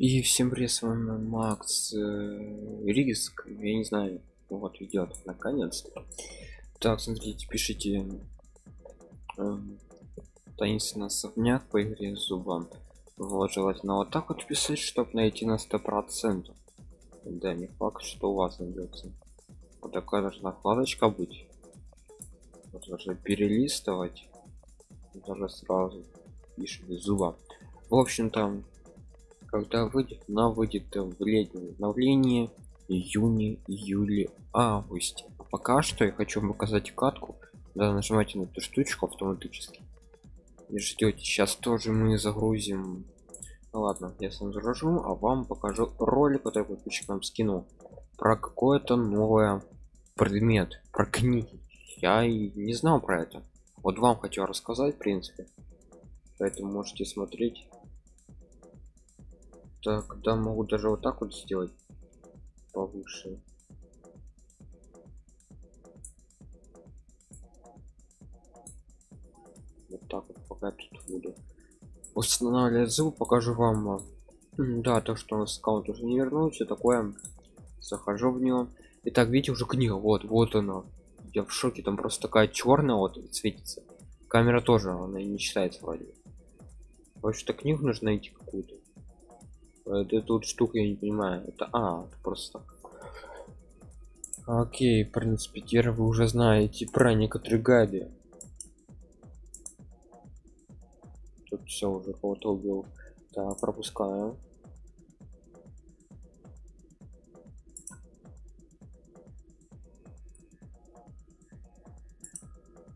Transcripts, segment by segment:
И всем привет, с вами Макс э, Риск, я не знаю, вот идет наконец-то. Так, смотрите, пишите э, таинственно особняк по игре зубам. Вот, желательно вот так вот писать, чтобы найти на сто процентов. Да, не факт, что у вас найдется. Вот такая должна вкладочка быть. Вот даже перелистывать. Даже сразу пишем зуба. В общем-то, когда выйдет она выйдет в летнем обновлении июне июле августе. А пока что я хочу вам показать катку да нажимайте на эту штучку автоматически. И ждете сейчас тоже мы загрузим. Ну, ладно я сам загружу а вам покажу ролик который подписчикам скину про какое-то новое предмет про книги. Я и не знал про это. Вот вам хочу рассказать в принципе. Поэтому можете смотреть так да могу даже вот так вот сделать повыше. Вот так вот пока тут буду. Устанавливать звук покажу вам да то что у нас аккаунт уже не вернулся такое. Захожу в него. Итак, видите уже книга. Вот вот она. Я в шоке там просто такая черная вот светится. Камера тоже она не читается вроде. Вообще-то книгу нужно найти какую-то это тут штука я не понимаю. Это а это просто окей в принципе теперь вы уже знаете про некоторые гайды тут все уже кого-то убил так пропускаю.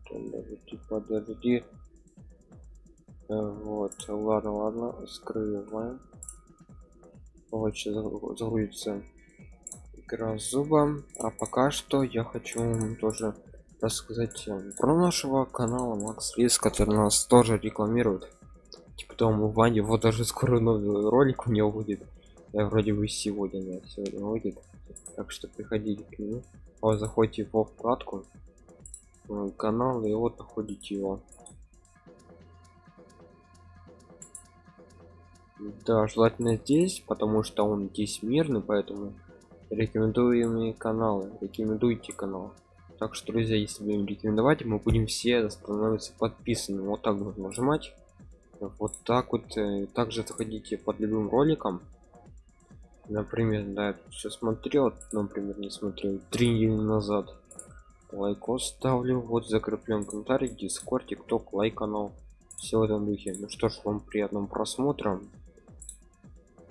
Подожди подожди. Вот ладно ладно скрываем вот загрузится игра зуба а пока что я хочу тоже рассказать э, про нашего канала макс риск который нас тоже рекламирует. Типа тому ваня вот даже скоро новый ролик у него будет я вроде бы сегодня нет сегодня будет так что приходите к нему вот заходите во вкладку канал и вот находите его да желательно здесь потому что он здесь мирный поэтому рекомендуемые каналы рекомендуйте канал. Так что друзья если будем рекомендовать мы будем все становиться подписаны вот так вот нажимать. Вот так вот э, также заходите под любым роликом. Например да я все смотрел например не смотрел. Три недели назад. Лайкос ставлю вот закреплен комментарий Discord TikTok лайк канал. Все в этом духе. Ну что ж вам приятного просмотра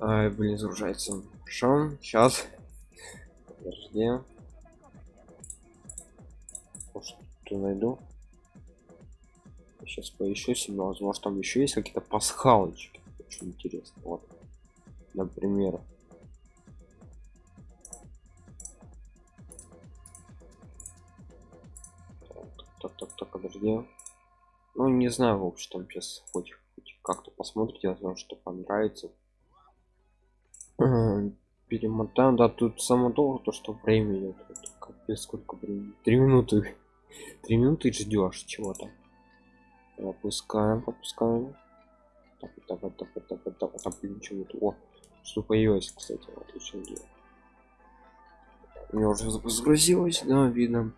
Ай, блин, загружается. Хорошо, сейчас. Подожди. Что найду? Сейчас поищу себе, возможно, там еще есть какие-то пасхалочки. Очень интересно. Вот. Например. Так, так, так, подожди. Ну, не знаю, в общем, там сейчас хоть, хоть как-то посмотрите, возможно, что понравится перемотаем. Да тут само долго то что времени тут капец сколько времени. Три минуты. Три минуты ждешь чего-то. Опускаем попускаем так так так так так так так. Блин чего то о что появилось кстати отлично дело уже загрузилось да видно.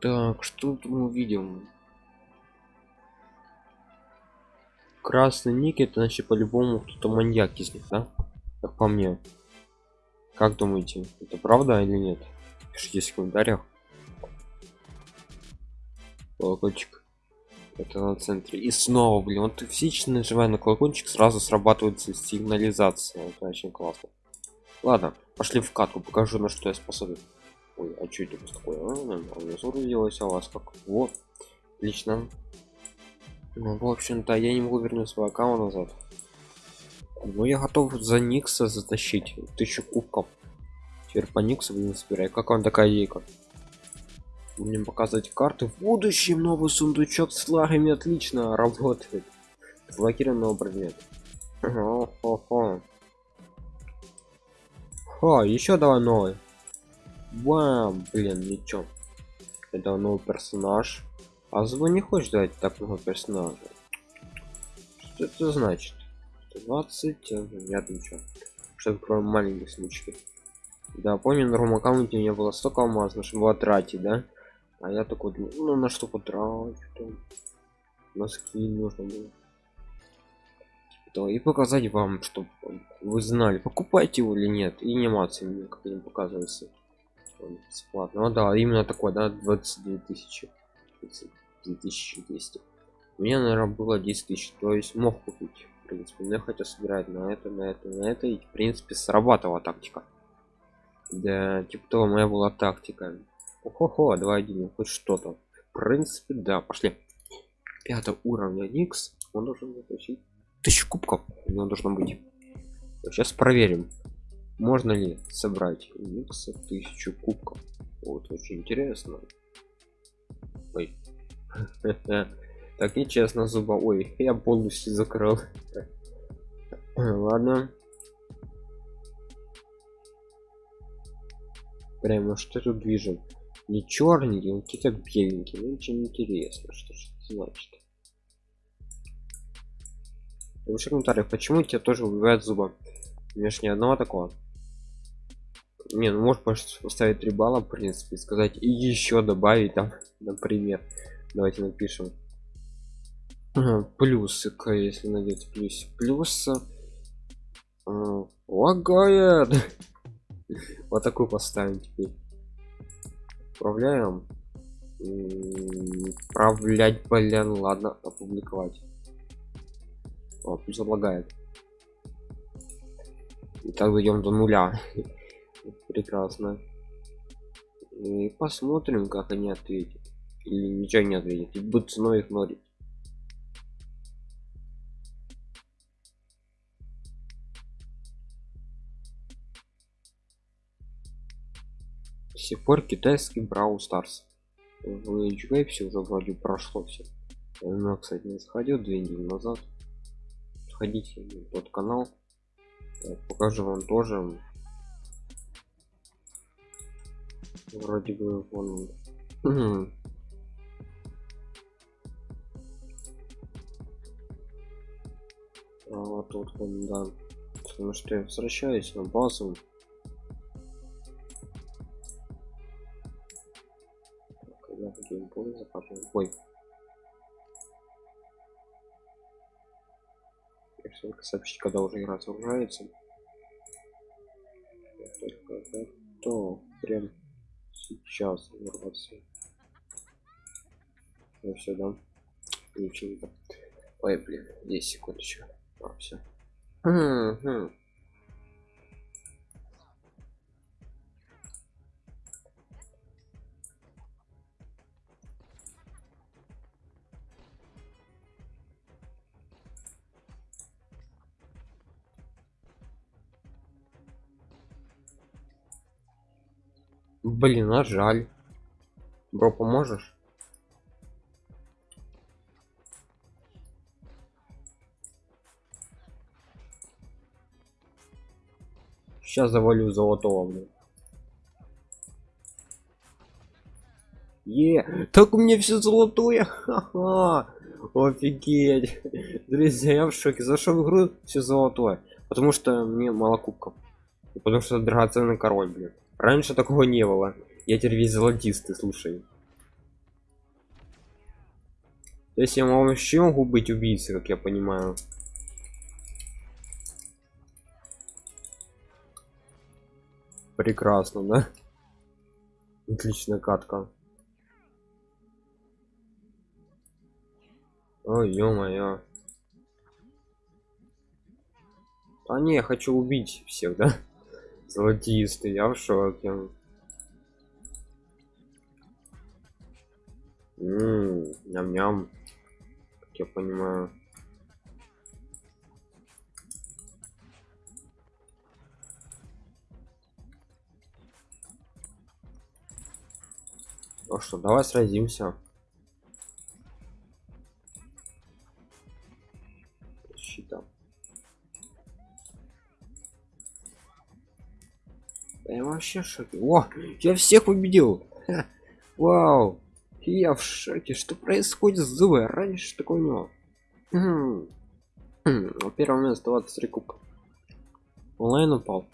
Так что тут мы увидим? Красный ник это значит по-любому кто-то маньяк из них да? Как по мне. Как думаете это правда или нет? Пишите в комментариях. Колокольчик. Это на центре. И снова блин вот физически нажимая на колокольчик сразу срабатывает сигнализация. Это очень классно. Ладно пошли в катку покажу на что я способен. Ой а что это такое? А, делалось а у вас как? Вот. Отлично. Ну, в общем-то я не могу вернуть свой аккаунт назад ну я готов за никса затащить тысячу кубков теперь по никсу будем собирать как вам такая идейка будем показывать карты в будущем новый сундучок с флагами отлично работает блокированного предмета Хо, еще давай новый Бам, блин, ничего. Это новый персонаж. А звон не хочешь дать так много персонажа. Что это значит? 120 нет ничего чтобы кроме маленьких случаев да помню на другом аккаунте у меня было столько алмаз чтобы было тратить да? А я такой ну на что потрачу носки нужно было. То и показать вам чтобы вы знали покупайте его или нет. И анимации мне как не показывается бесплатно. Ну, да именно такой да 22 тысячи 2200 у меня наверное было 10 тысяч то есть мог купить в принципе но я хотел собирать на это на это на это. И в принципе срабатывала тактика. Да типа того моя была тактика. Охо, два один хоть что-то. В принципе да пошли. Пятого уровня никс он должен заключить тысячу кубков. У него должно быть. Сейчас проверим можно ли собрать никса тысячу кубков. Вот очень интересно. Ой. так нечестно зуба. Ой я полностью закрыл. Ладно. Прямо что тут движет не черненький он какие-то беленькие ну очень интересно что же это значит. Напиши комментариях почему тебя тоже убивают зуба? Меж ни одного такого. Не ну может поставить 3 балла в принципе сказать и еще добавить там например. Давайте напишем плюсы если найдете плюс плюс э, лагает вот такую поставим теперь. Управляем управлять блин ладно опубликовать. О, пусть лагает и так дойдем до нуля. Прекрасно. И посмотрим как они ответят. Или ничего не ответят. И будут снова игнорить до сих пор китайский брау старс в все уже вроде прошло все но кстати не заходил две недели назад. Сходите в тот канал. Покажу вам тоже. Вроде бы вон а вот вон да. Потому что я возвращаюсь на базу ой только сообщить когда уже игра загружается. Только то прям сейчас взорваться ну все да? Включили ой блин 10 секунд еще а, все Блин, а жаль. Бро, поможешь? Сейчас завалю золотого, блин. Е, так у меня все золотое, ха-ха, офигеть, друзья, я в шоке, зашел в игру, все золотое, потому что мне мало кубков, потому что драгоценный король, блин. Раньше такого не было. Я теперь весь золотистый, слушай. То есть я вообще могу быть убийцей, как я понимаю. Прекрасно, да? Отличная катка. Ой, ё-моё. А не, я хочу убить всех, да? Золотистый, я в шоке. Ммм, ням-ням. Как я понимаю. Ну что, давай сразимся. Вообще в шоке. О, я всех победил. Ха. Вау. Я в шоке. Что происходит с Зуэ? Раньше такого не было. первое место 23 кубка онлайн упал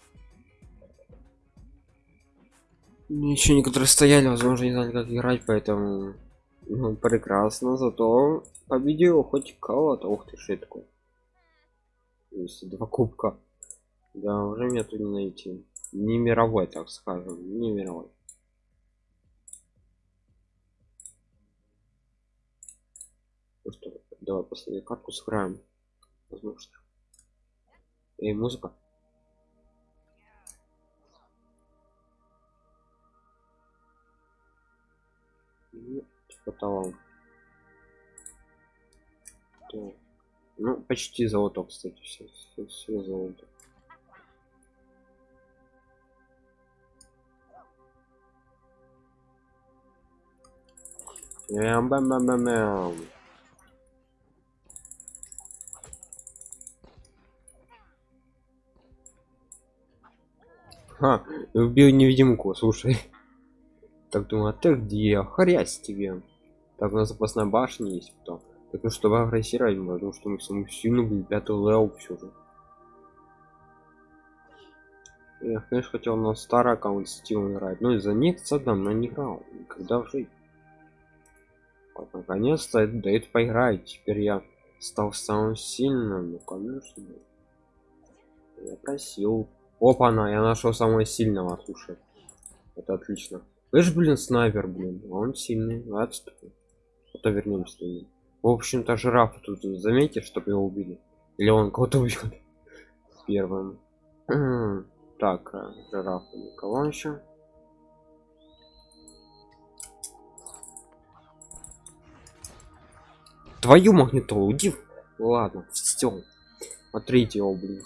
еще некоторые стояли возможно не знали как играть поэтому ну, прекрасно зато победил хоть кого-то ух ты что такое два кубка да уже мне тут не найти не мировой так скажем не мировой. Ну что давай последнюю картку сыграем возможно. И музыка. Ну, типа того. Ну почти золото кстати все, все, все золото Бам бам бам бам бам. Ха, убил невидимку, слушай. Так думаю, а ты где? Хрясь тебе. Так, у нас запасная башня есть потом. Так ну чтобы агрессировать, потому что мы саму сильно были пятый левел все же. Я, конечно, хотел на старый аккаунт Steam играть, но из-за них садом на играл. Никогда в жизни. Вот, наконец-то дает поиграть. Теперь я стал самым сильным. Ну, конечно. Я просил. Опа, на, я нашел самого сильного, слушай. Это отлично. Эш, блин, снайпер, блин. Он сильный. Отступи. А то вернемся. В общем-то, жираф тут заметьте, чтобы его убили. Или он кого-то убьет. Первым. так, э, жираф никого еще. Твою магнитолу, иди. Ладно, все. Смотрите его, блин.